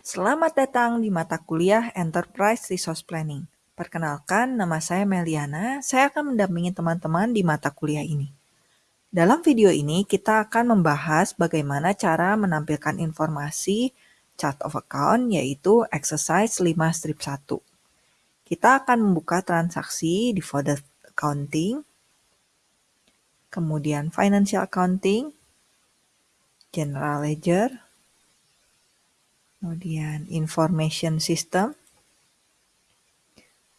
Selamat datang di mata kuliah Enterprise Resource Planning. Perkenalkan, nama saya Meliana. Saya akan mendampingi teman-teman di mata kuliah ini. Dalam video ini, kita akan membahas bagaimana cara menampilkan informasi chart of account, yaitu exercise 5 strip 1. Kita akan membuka transaksi di folder accounting, kemudian financial accounting, general ledger, kemudian information system,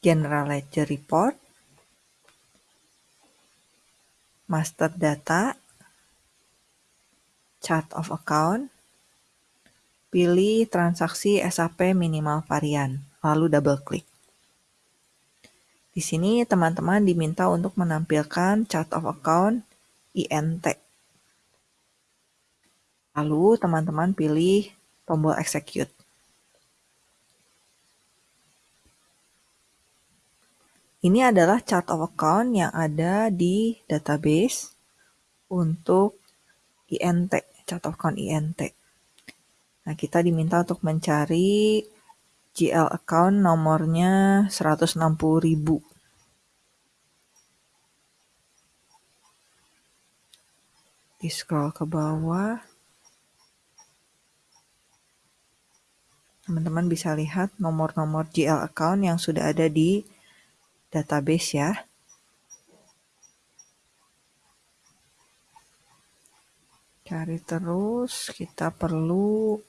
general ledger report, master data, chart of account, pilih transaksi SAP minimal varian, lalu double klik. Di sini teman-teman diminta untuk menampilkan chart of account INT. Lalu teman-teman pilih tombol execute. Ini adalah chart of account yang ada di database untuk INT, chart of account INT. Nah, kita diminta untuk mencari GL account nomornya 160.000. Di scroll ke bawah. Teman-teman bisa lihat nomor-nomor GL account yang sudah ada di database ya. Cari terus, kita perlu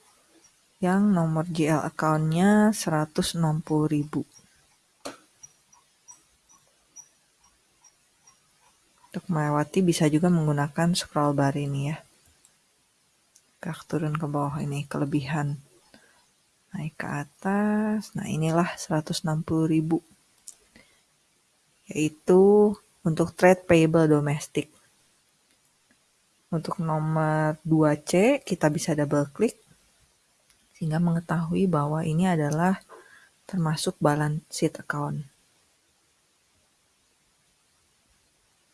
yang nomor GL account-nya 160.000. Untuk melewati bisa juga menggunakan scroll bar ini ya. Gerak turun ke bawah ini, kelebihan. Naik ke atas, nah inilah 160.000 yaitu untuk trade payable domestik. Untuk nomor 2C kita bisa double klik sehingga mengetahui bahwa ini adalah termasuk balance sheet account.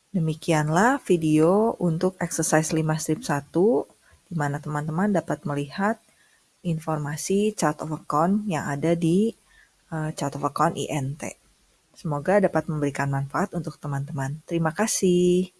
Demikianlah video untuk exercise 5 strip 1 di mana teman-teman dapat melihat informasi chart of account yang ada di uh, chart of account INT. Semoga dapat memberikan manfaat untuk teman-teman. Terima kasih.